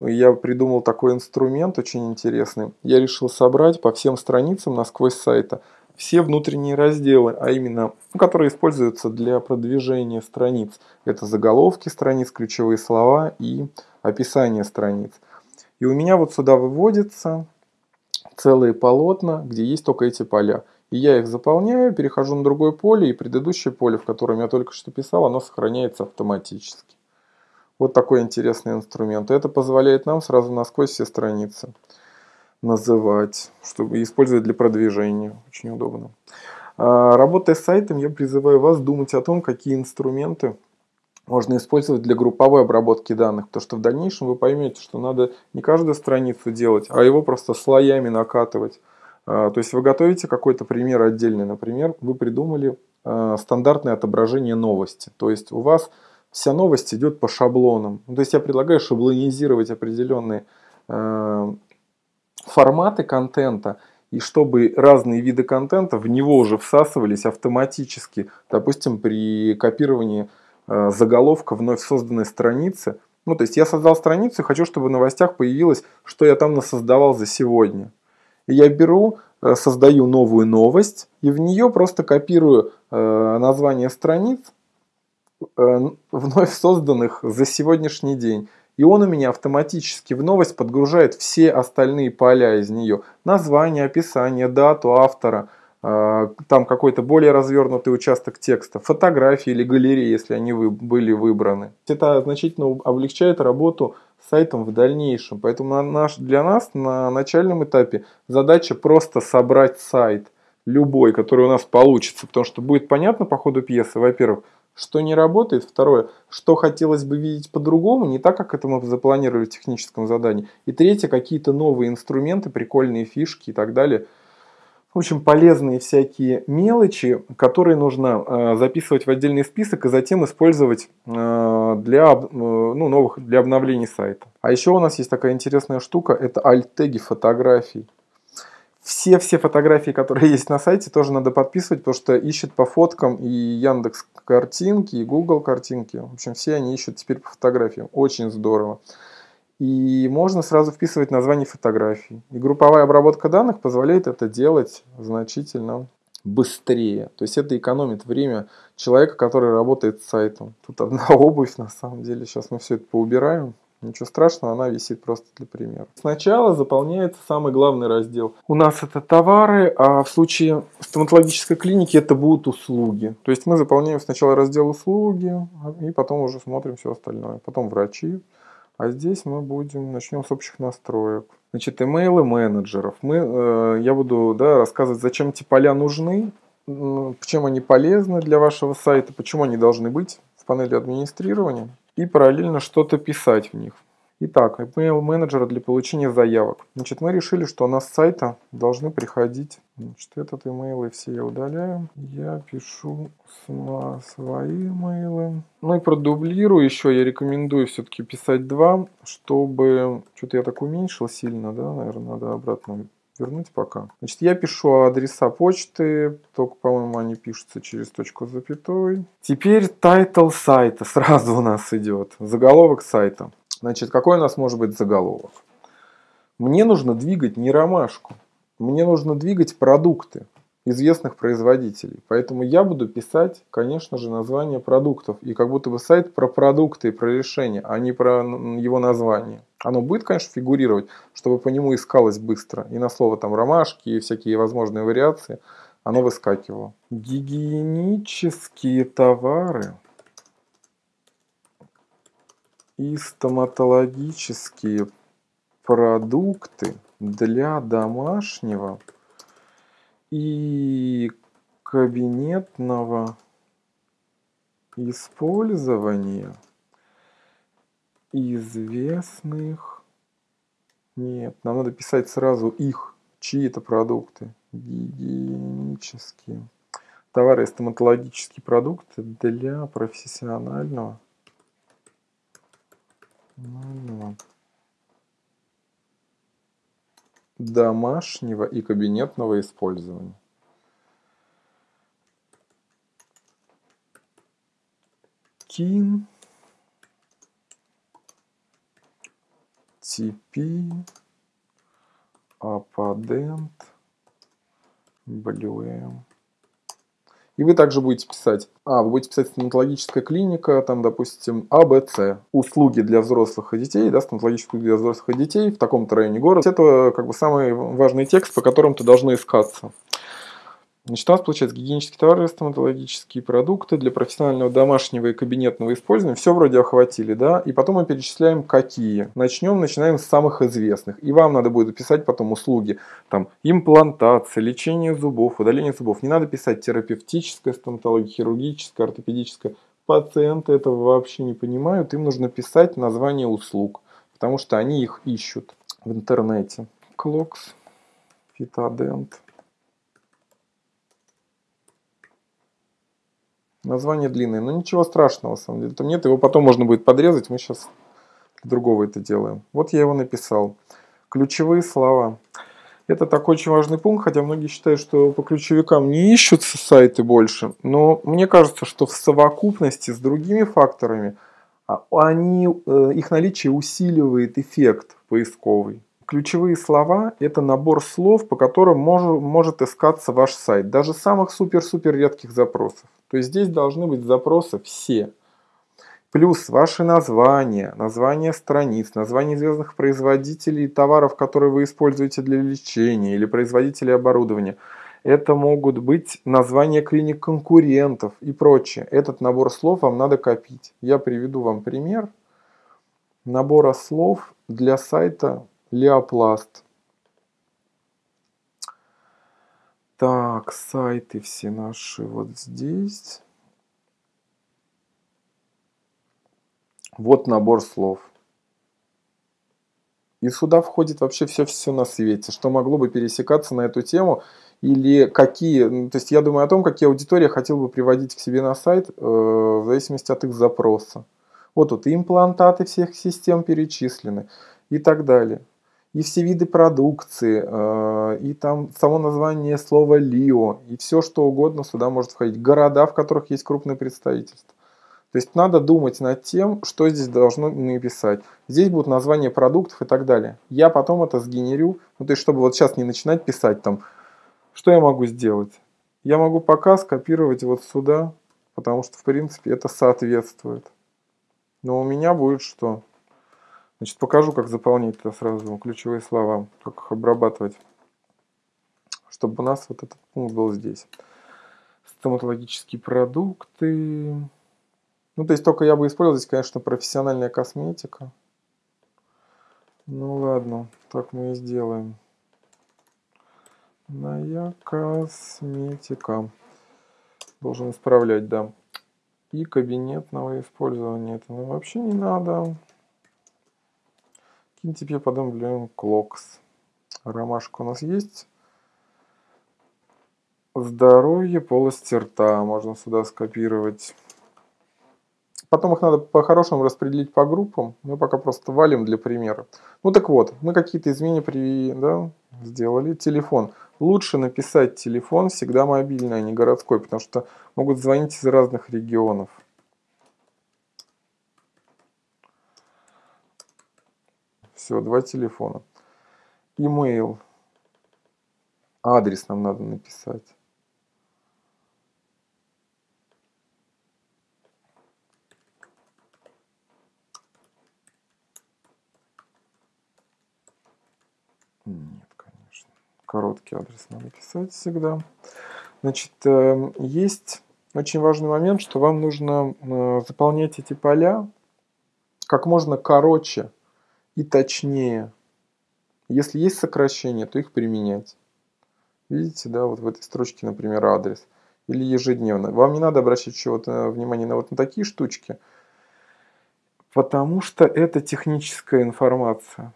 я придумал такой инструмент очень интересный. Я решил собрать по всем страницам насквозь сайта все внутренние разделы, а именно, ну, которые используются для продвижения страниц. Это заголовки страниц, ключевые слова и описание страниц. И у меня вот сюда выводятся целые полотна, где есть только эти поля. И я их заполняю, перехожу на другое поле, и предыдущее поле, в котором я только что писал, оно сохраняется автоматически. Вот такой интересный инструмент. Это позволяет нам сразу насквозь все страницы называть, чтобы использовать для продвижения. Очень удобно. А, работая с сайтом, я призываю вас думать о том, какие инструменты можно использовать для групповой обработки данных, потому что в дальнейшем вы поймете, что надо не каждую страницу делать, а его просто слоями накатывать. А, то есть вы готовите какой-то пример отдельный, например, вы придумали а, стандартное отображение новости, то есть у вас вся новость идет по шаблонам. То есть я предлагаю шаблонизировать определенные форматы контента, и чтобы разные виды контента в него уже всасывались автоматически, допустим, при копировании э, заголовка вновь созданной страницы. Ну, то есть я создал страницу хочу, чтобы в новостях появилось, что я там насоздавал за сегодня. И я беру, э, создаю новую новость, и в нее просто копирую э, название страниц, вновь созданных за сегодняшний день. И он у меня автоматически в новость подгружает все остальные поля из нее. Название, описание, дату автора, а, там какой-то более развернутый участок текста, фотографии или галереи, если они были выбраны. Это значительно облегчает работу сайтом в дальнейшем. Поэтому наш, для нас на начальном этапе задача просто собрать сайт любой, который у нас получится, потому что будет понятно по ходу пьесы, во-первых, что не работает. Второе, что хотелось бы видеть по-другому, не так, как это мы запланировали в техническом задании. И третье, какие-то новые инструменты, прикольные фишки и так далее. В общем, полезные всякие мелочи, которые нужно э, записывать в отдельный список и затем использовать э, для, э, ну, новых, для обновлений сайта. А еще у нас есть такая интересная штука, это альт-теги фотографий все-все фотографии, которые есть на сайте, тоже надо подписывать, потому что ищет по фоткам и Яндекс картинки, и Google картинки. В общем, все они ищут теперь по фотографиям. Очень здорово. И можно сразу вписывать название фотографий. И групповая обработка данных позволяет это делать значительно быстрее. То есть это экономит время человека, который работает с сайтом. Тут одна обувь на самом деле. Сейчас мы все это поубираем. Ничего страшного, она висит просто для примера. Сначала заполняется самый главный раздел. У нас это товары, а в случае стоматологической клиники это будут услуги. То есть мы заполняем сначала раздел услуги, и потом уже смотрим все остальное. Потом врачи. А здесь мы будем, начнем с общих настроек. Значит, имейлы менеджеров. Мы, э, я буду да, рассказывать, зачем эти поля нужны, чем они полезны для вашего сайта, почему они должны быть в панели администрирования и параллельно что-то писать в них. Итак, email менеджера для получения заявок. Значит, мы решили, что у нас с сайта должны приходить. Значит, этот email все я удаляю. Я пишу свои имейлы. Ну и продублирую еще. Я рекомендую все-таки писать два, чтобы... Что-то я так уменьшил сильно, да, наверное, надо обратно вернуть пока. Значит, я пишу адреса почты, только, по-моему, они пишутся через точку запятой. Теперь title сайта сразу у нас идет, заголовок сайта. Значит, какой у нас может быть заголовок? Мне нужно двигать не ромашку, мне нужно двигать продукты известных производителей. Поэтому я буду писать, конечно же, название продуктов. И как будто бы сайт про продукты и про решения, а не про его название. Оно будет, конечно, фигурировать, чтобы по нему искалось быстро. И на слово там ромашки и всякие возможные вариации оно выскакивало. Гигиенические товары и стоматологические продукты для домашнего и кабинетного использования известных... Нет, нам надо писать сразу их, чьи это продукты. Гигиенические. Товары стоматологические продукты для профессионального домашнего и кабинетного использования. Кин TP Аппадент Блюэм. И вы также будете писать, а, вы будете писать стоматологическая клиника, там, допустим, АБЦ, услуги для взрослых и детей, да, стоматологические для взрослых и детей в таком-то районе города. Это как бы самый важный текст, по которым-то должны искаться. Значит, у нас получается гигиенические товары, стоматологические продукты для профессионального домашнего и кабинетного использования. Все вроде охватили, да? И потом мы перечисляем, какие. Начнем, начинаем с самых известных. И вам надо будет писать потом услуги. Там имплантация, лечение зубов, удаление зубов. Не надо писать терапевтическая стоматология, хирургическая, ортопедическая. Пациенты этого вообще не понимают. Им нужно писать название услуг, потому что они их ищут в интернете. Клокс, Фитодент. Название длинное, но ничего страшного, на самом деле. Там нет, его потом можно будет подрезать, мы сейчас другого это делаем. Вот я его написал. Ключевые слова. Это такой очень важный пункт, хотя многие считают, что по ключевикам не ищутся сайты больше. Но мне кажется, что в совокупности с другими факторами а, они, э, их наличие усиливает эффект поисковый. Ключевые слова – это набор слов, по которым может, может искаться ваш сайт, даже самых супер-супер редких запросов. То есть здесь должны быть запросы все. Плюс ваши названия, названия страниц, названия известных производителей товаров, которые вы используете для лечения или производителей оборудования. Это могут быть названия клиник конкурентов и прочее. Этот набор слов вам надо копить. Я приведу вам пример набора слов для сайта Леопласт. Так, сайты все наши вот здесь. Вот набор слов. И сюда входит вообще все-все на свете, что могло бы пересекаться на эту тему, или какие, ну, то есть я думаю о том, какие аудитории хотел бы приводить к себе на сайт, э, в зависимости от их запроса. Вот тут имплантаты всех систем перечислены и так далее и все виды продукции, э, и там само название слова «Лио», и все что угодно сюда может входить. Города, в которых есть крупное представительство. То есть надо думать над тем, что здесь должно написать. Здесь будут названия продуктов и так далее. Я потом это сгенерю, ну то есть чтобы вот сейчас не начинать писать там, что я могу сделать. Я могу пока скопировать вот сюда, потому что в принципе это соответствует. Но у меня будет что? Значит, покажу, как заполнять это сразу, ключевые слова, как их обрабатывать, чтобы у нас вот этот пункт был здесь. Стоматологические продукты. Ну, то есть только я бы использовал здесь, конечно, профессиональная косметика. Ну ладно, так мы и сделаем. Моя косметика. Должен исправлять, да. И кабинетного использования. Это ну, вообще не надо. Кинтипе подумаем Клокс. Ромашка у нас есть. Здоровье полости рта. Можно сюда скопировать. Потом их надо по-хорошему распределить по группам. Мы пока просто валим для примера. Ну так вот, мы какие-то изменения при, да, сделали. Телефон. Лучше написать телефон всегда мобильный, а не городской, потому что могут звонить из разных регионов. Все, два телефона. Email. Адрес нам надо написать. Нет, конечно. Короткий адрес надо писать всегда. Значит, эм, есть очень важный момент, что вам нужно э, заполнять эти поля как можно короче и точнее. Если есть сокращения, то их применять. Видите, да, вот в этой строчке, например, адрес. Или ежедневно. Вам не надо обращать чего-то внимание на вот на такие штучки, потому что это техническая информация.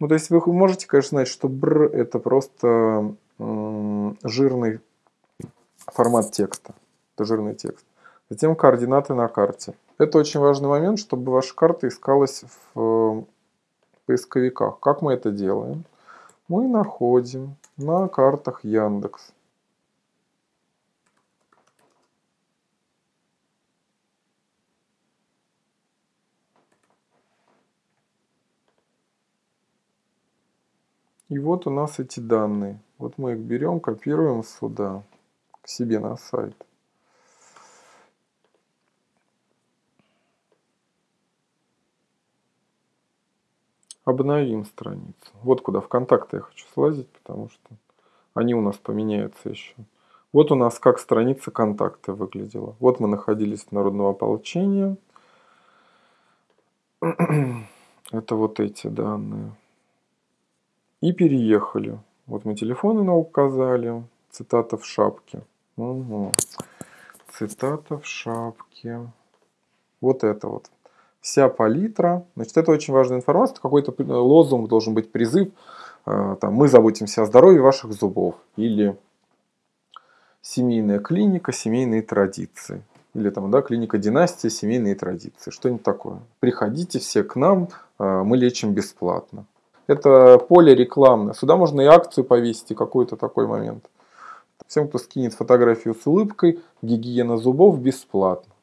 Ну, то есть вы можете, конечно, знать, что бр это просто жирный формат текста. Это жирный текст. Затем координаты на карте. Это очень важный момент, чтобы ваша карта искалась в поисковиках. Как мы это делаем? Мы находим на картах Яндекс. И вот у нас эти данные. Вот мы их берем, копируем сюда, к себе на сайт. Обновим страницу. Вот куда в контакты я хочу слазить, потому что они у нас поменяются еще. Вот у нас как страница контакта выглядела. Вот мы находились в народного ополчения. Это вот эти данные. И переехали. Вот мы телефоны на указали. Цитата в шапке. Угу. Цитата в шапке. Вот это вот. Вся палитра. Значит, это очень важная информация. Какой-то лозунг должен быть призыв. Э, там, мы заботимся о здоровье ваших зубов. Или семейная клиника, семейные традиции. Или там, да, клиника династия, семейные традиции. Что-нибудь такое. Приходите все к нам, э, мы лечим бесплатно. Это поле рекламное. Сюда можно и акцию повесить, и какой-то такой момент. Всем, кто скинет фотографию с улыбкой, гигиена зубов бесплатно.